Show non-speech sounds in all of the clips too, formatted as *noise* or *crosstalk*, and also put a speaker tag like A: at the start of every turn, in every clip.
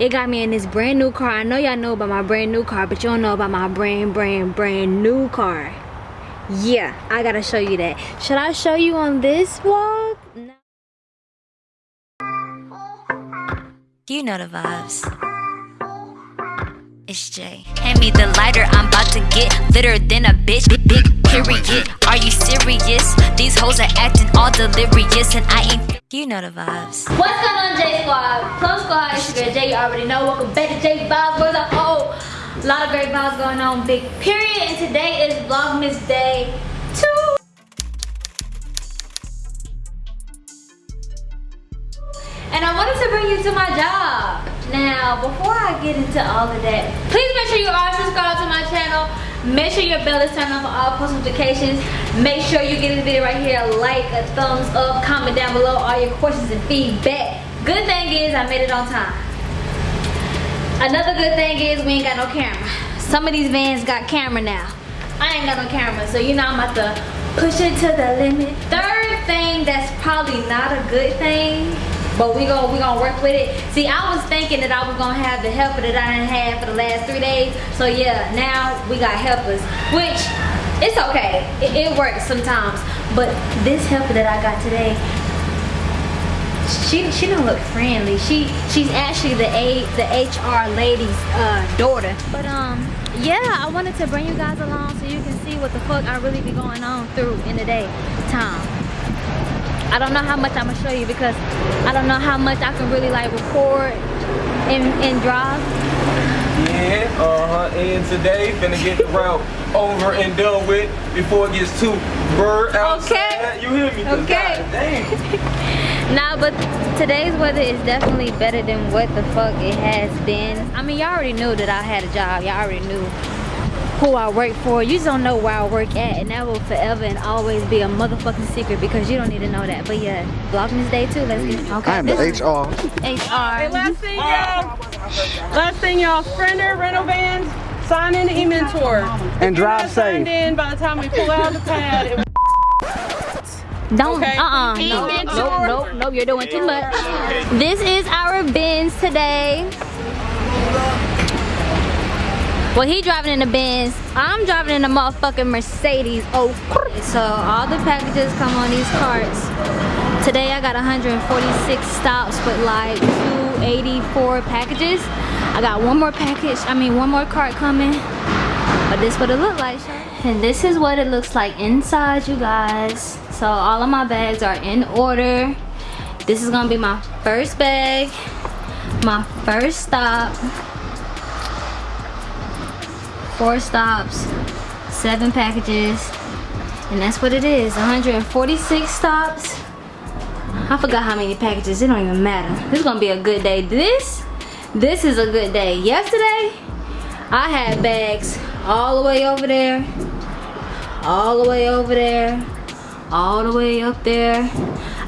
A: it got me in this brand new car i know y'all know about my brand new car but you don't know about my brand brand brand new car yeah i gotta show you that should i show you on this vlog no.
B: You know the vibes. It's Jay. Hand me the lighter, I'm about to get litter than a bitch. Big, big period. Are you serious? These hoes are acting all delirious, and I ain't. You know the vibes.
A: what's going on j squad Plum squad it's your girl jay you already know welcome back to j vibes where's a whole lot of great vibes going on big period and today is vlogmas day two and I wanted to bring you to my job. Now, before I get into all of that, please make sure you are subscribed to my channel. Make sure your bell is turned on for all post notifications. Make sure you give this video right here a like, a thumbs up, comment down below all your questions and feedback. Good thing is I made it on time. Another good thing is we ain't got no camera. Some of these vans got camera now. I ain't got no camera, so you know I'm about to push it to the limit. Third thing that's probably not a good thing, but we gon' we gonna work with it. See, I was thinking that I was gonna have the helper that I didn't have for the last three days. So yeah, now we got helpers, which it's okay. It, it works sometimes. But this helper that I got today, she she don't look friendly. She she's actually the a the HR lady's uh, daughter. But um yeah, I wanted to bring you guys along so you can see what the fuck I really be going on through in the day time. I don't know how much I'm gonna show you because I don't know how much I can really like record and, and drive.
C: Yeah, uh-huh. And today, finna get the route over and done with before it gets too bird outside.
A: Okay.
C: You hear me?
A: Okay.
C: Damn. *laughs*
A: Nah, but today's weather is definitely better than what the fuck it has been. I mean, y'all already knew that I had a job. Y'all already knew who I work for. You just don't know where I work at, and that will forever and always be a motherfucking secret because you don't need to know that. But yeah, Vlogmas Day two. Let's get okay.
D: I am the
A: this-
D: HR.
A: HR.
E: Last thing, y'all. Last thing, y'all. Sprinter rental vans. Sign in the e-mentor.
D: And drive
E: Not signed
D: safe.
E: in by the time we pull out the pad. It
A: Don't,
E: Okay.
A: uh-uh, no,
E: Even
A: nope,
E: sure.
A: nope, nope, you're doing too much. This is our Benz today. Well, he driving in the Benz. I'm driving in the motherfucking Mercedes. Oh, so all the packages come on these carts. Today I got 146 stops with like 284 packages. I got one more package, I mean one more cart coming. But this what it look like, And this is what it looks like inside, you guys. So all of my bags are in order. This is gonna be my first bag, my first stop. Four stops, seven packages, and that's what it is. 146 stops. I forgot how many packages, it don't even matter. This is gonna be a good day. This, this is a good day. Yesterday, I had bags all the way over there, all the way over there, all the way up there.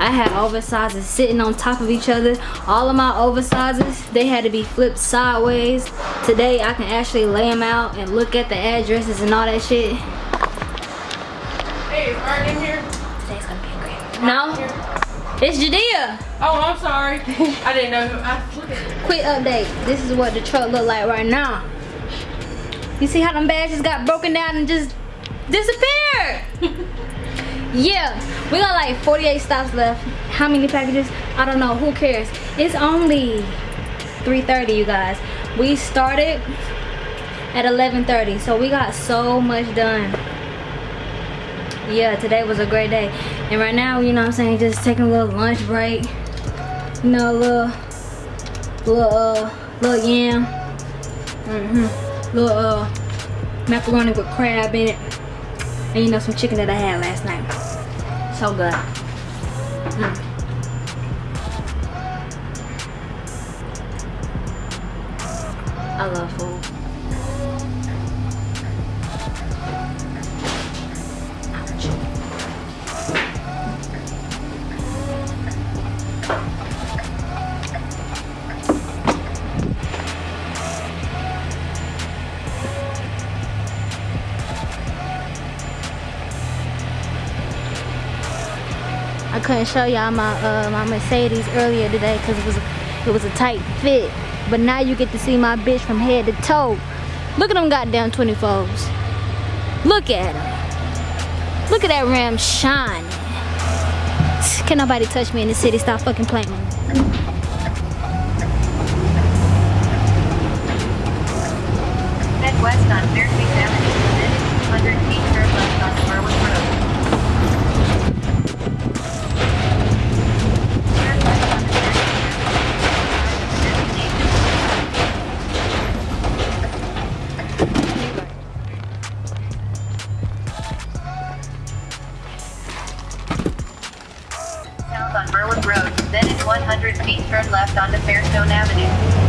A: I had oversizes sitting on top of each other. All of my oversizes, they had to be flipped sideways. Today, I can actually lay them out and look at the addresses and all that shit.
E: Hey, is Art in here?
A: Today's gonna be great No, it's Jadea.
E: Oh, I'm sorry. *laughs* I didn't know. I,
A: Quick update. This is what the truck look like right now. You see how them just got broken down and just disappeared? *laughs* yeah, we got like 48 stops left. How many packages? I don't know. Who cares? It's only 3:30, you guys. We started at 11:30, so we got so much done. Yeah, today was a great day. And right now, you know what I'm saying, just taking a little lunch break. You know, a little little uh little yam mm-hmm little uh macaroni with crab in it and you know some chicken that i had last night so good Mm. i love food I couldn't show y'all my uh, my Mercedes earlier today because it was it was a tight fit. but now you get to see my bitch from head to toe. Look at them goddamn 24s. Look at them. Look at that ram shine. Can nobody touch me in the city? Stop fucking playing.
D: 100 feet turn left onto Fairstone Avenue.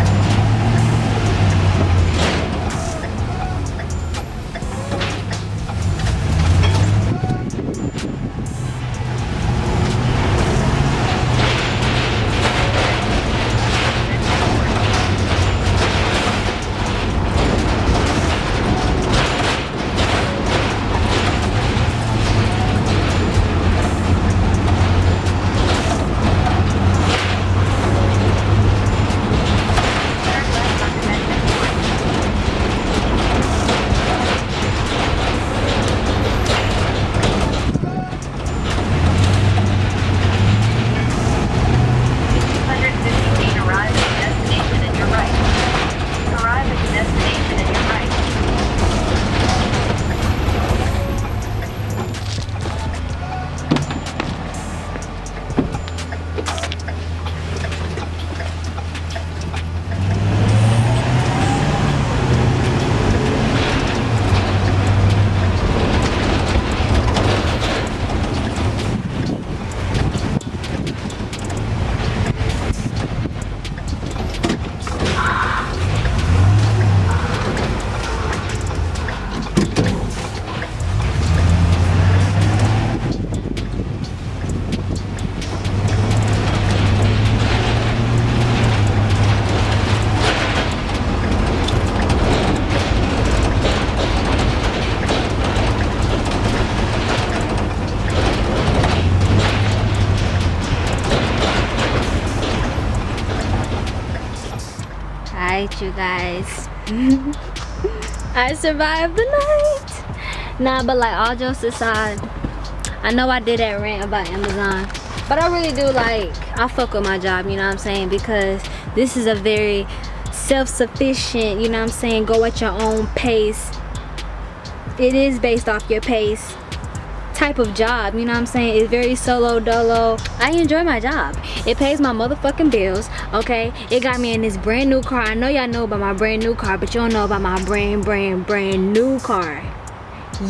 A: You guys. *laughs* I survived the night. Nah, but like all jokes aside, I know I did that rant about Amazon, but I really do like, I fuck with my job, you know what I'm saying? Because this is a very self-sufficient, you know what I'm saying? Go at your own pace. It is based off your pace type of job you know what i'm saying? It's very solo dolo. I enjoy my job. It pays my motherfucking bills okay? It got me in this brand new car. I know y'all know about my brand new car but you don't know about my brand brand brand new car.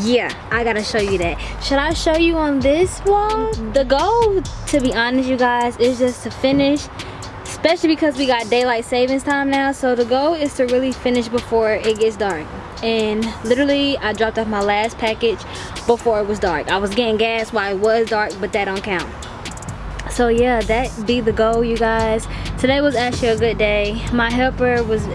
A: Yeah i gotta show you that. Should i show you on this wall the goal to be honest you guys is just to finish especially because we got daylight savings time now. So the goal is to really finish before it gets dark and literally i dropped off my last package before it was dark. I was getting gas while it was dark but that don't count. So yeah that be the goal you guys. Today was actually a good day. My helper was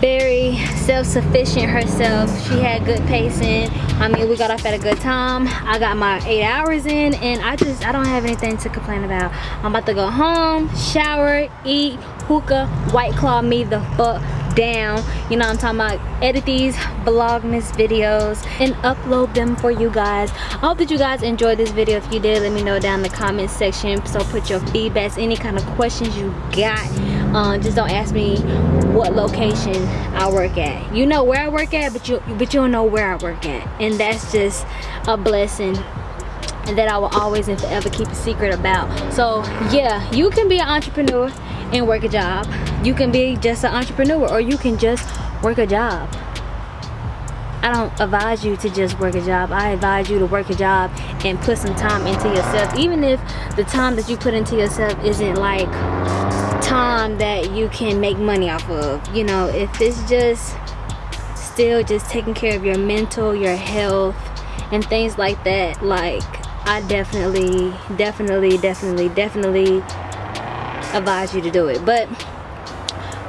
A: very self-sufficient herself. She had good pacing. I mean we got off at a good time. I got my eight hours in and i just i don't have anything to complain about. I'm about to go home shower eat hookah white claw me the fuck down. You know i'm talking about? Edit these vlogmas videos and upload them for you guys. I hope that you guys enjoyed this video. If you did let me know down in the comment section. So put your feedbacks any kind of questions you got. Uh, just don't ask me what location i work at. You know where i work at but you but you don't know where i work at. And that's just a blessing and that I will always and forever keep a secret about. So yeah, you can be an entrepreneur and work a job. You can be just an entrepreneur or you can just work a job. I don't advise you to just work a job. I advise you to work a job and put some time into yourself. Even if the time that you put into yourself isn't like time that you can make money off of. You know, if it's just still just taking care of your mental, your health, and things like that, like I definitely, definitely, definitely, definitely advise you to do it. But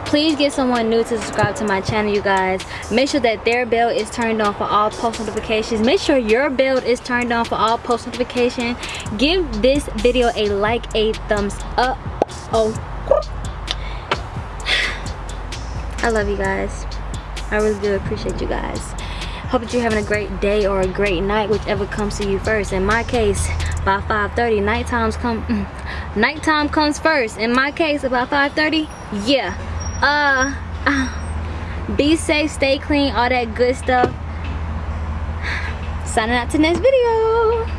A: please get someone new to subscribe to my channel you guys make sure that their bell is turned on for all post notifications make sure your bell is turned on for all post notification give this video a like a thumbs up oh *sighs* I love you guys. I really do appreciate you guys. Hope that you're having a great day or a great night, whichever comes to you first. In my case, by 5.30, nighttime come, mm, nighttime comes first. In my case, about 5.30, yeah. Uh, be safe, stay clean, all that good stuff. *sighs* Signing out to next video.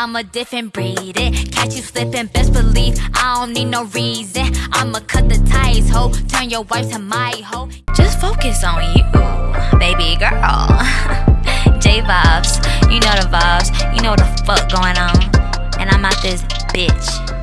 B: I'm, a different breed. It. Catch you slipping, best believe I don't need no reason. I'ma cut the ties, ho. Turn your wife to my hoe. Just focus on you, baby girl. *laughs* J vibes, you know the vibes, you know the fuck going on. And I'm out this bitch.